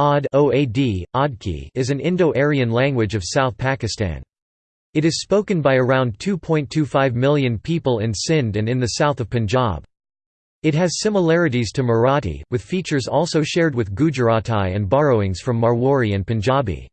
Od Oad, is an Indo-Aryan language of South Pakistan. It is spoken by around 2.25 million people in Sindh and in the south of Punjab. It has similarities to Marathi, with features also shared with Gujarati and borrowings from Marwari and Punjabi.